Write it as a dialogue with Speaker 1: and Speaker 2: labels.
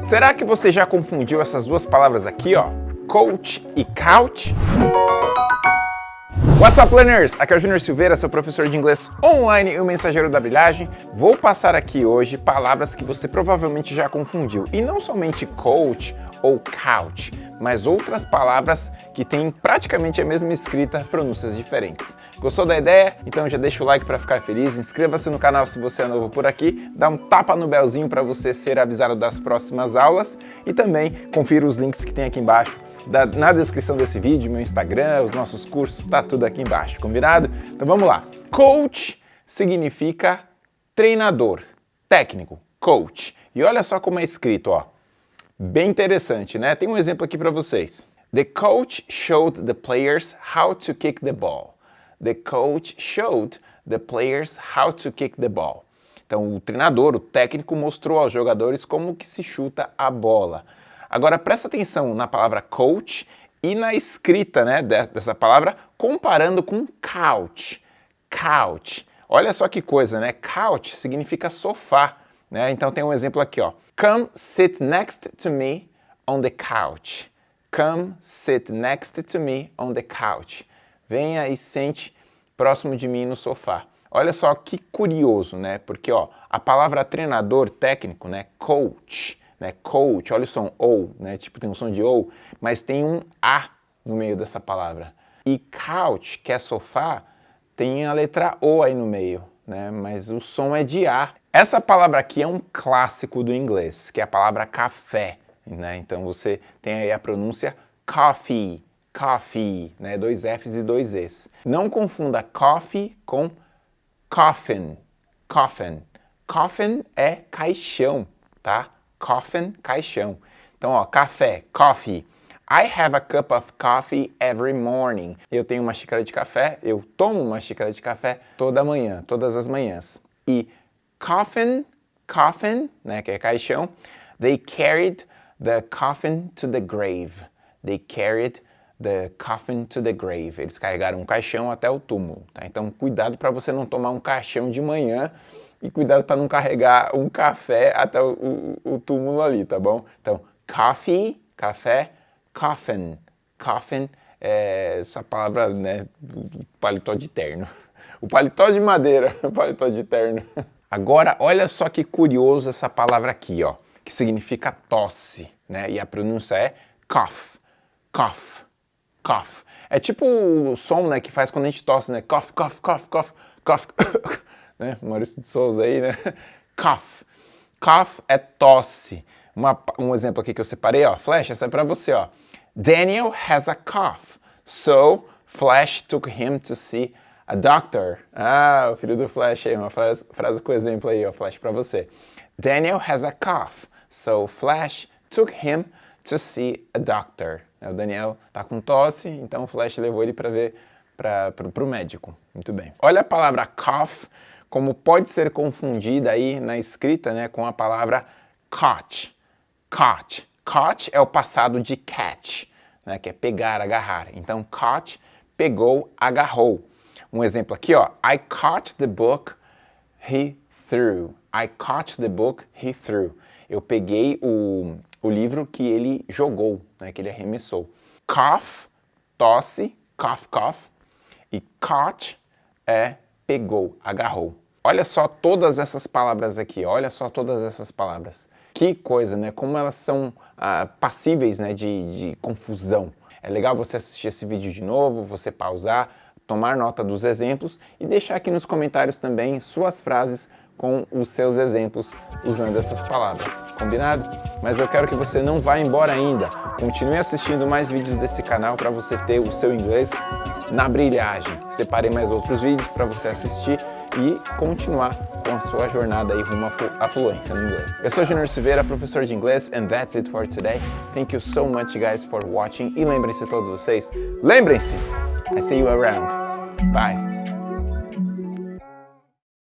Speaker 1: Será que você já confundiu essas duas palavras aqui, ó? Coach e couch? What's up, learners? Aqui é o Júnior Silveira, seu professor de inglês online e o mensageiro da brilhagem. Vou passar aqui hoje palavras que você provavelmente já confundiu. E não somente coach ou couch, mas outras palavras que têm praticamente a mesma escrita, pronúncias diferentes. Gostou da ideia? Então já deixa o like para ficar feliz, inscreva-se no canal se você é novo por aqui, dá um tapa no belzinho para você ser avisado das próximas aulas e também confira os links que tem aqui embaixo da, na descrição desse vídeo, meu Instagram, os nossos cursos, tá tudo aqui embaixo, combinado? Então vamos lá. Coach significa treinador, técnico, coach. E olha só como é escrito, ó. Bem interessante, né? Tem um exemplo aqui para vocês. The coach showed the players how to kick the ball. The coach showed the players how to kick the ball. Então o treinador, o técnico, mostrou aos jogadores como que se chuta a bola. Agora presta atenção na palavra coach e na escrita né, dessa palavra comparando com couch. Couch. Olha só que coisa, né? Couch significa sofá. Né? Então tem um exemplo aqui, ó. Come sit next to me on the couch. Come sit next to me on the couch. Venha e sente próximo de mim no sofá. Olha só que curioso, né? Porque ó, a palavra treinador técnico, né, coach, né? Coach, olha o som ou, né? Tipo tem um som de ou, mas tem um a no meio dessa palavra. E couch, que é sofá, tem a letra o aí no meio, né? Mas o som é de a. Essa palavra aqui é um clássico do inglês, que é a palavra café, né? Então você tem aí a pronúncia coffee, coffee, né? Dois F's e dois E's. Não confunda coffee com coffin, coffin. Coffin é caixão, tá? coffin, caixão. Então, ó, café, coffee. I have a cup of coffee every morning. Eu tenho uma xícara de café, eu tomo uma xícara de café toda manhã, todas as manhãs. E coffin, coffin, né, que é caixão, they carried the coffin to the grave. They carried the coffin to the grave. Eles carregaram um caixão até o túmulo. Tá? Então, cuidado para você não tomar um caixão de manhã e cuidado para não carregar um café até o, o, o, túmulo ali, tá bom? Então, coffee, café, coffin. Coffin é essa palavra, né, paletó de terno. O paletó de madeira, paletó de terno. Agora, olha só que curioso essa palavra aqui, ó, que significa tosse, né? E a pronúncia é cough, cough, cough. É tipo o som, né, que faz quando a gente tosse, né? Cough, cough, cough, cough, cough. né? Maurício de Souza aí, né? Cough. Cough é tosse. Uma, um exemplo aqui que eu separei, ó. Flash, essa é pra você, ó. Daniel has a cough, so Flash took him to see a doctor. Ah, o filho do Flash aí, uma frase, frase com exemplo aí, ó, Flash, pra você. Daniel has a cough, so Flash took him to see a doctor. O Daniel tá com tosse, então o Flash levou ele para ver para o médico. Muito bem. Olha a palavra cough como pode ser confundida aí na escrita né, com a palavra caught. Caught. Caught é o passado de catch, né, que é pegar, agarrar. Então, caught, pegou, agarrou. Um exemplo aqui, ó. I caught the book he threw. I caught the book he threw. Eu peguei o, o livro que ele jogou, né, que ele arremessou. Cough, tosse, cough, cough. E caught é pegou, agarrou. Olha só todas essas palavras aqui, olha só todas essas palavras. Que coisa, né? Como elas são ah, passíveis né, de, de confusão. É legal você assistir esse vídeo de novo, você pausar, tomar nota dos exemplos e deixar aqui nos comentários também suas frases com os seus exemplos usando essas palavras, combinado? Mas eu quero que você não vá embora ainda, continue assistindo mais vídeos desse canal para você ter o seu inglês na brilhagem. Separei mais outros vídeos para você assistir e continuar com a sua jornada aí rumo à fluência no inglês. Eu sou Junior Silveira, professor de inglês, and that's it for today. Thank you so much, guys, for watching. E lembrem-se todos vocês, lembrem-se, I see you around. Bye.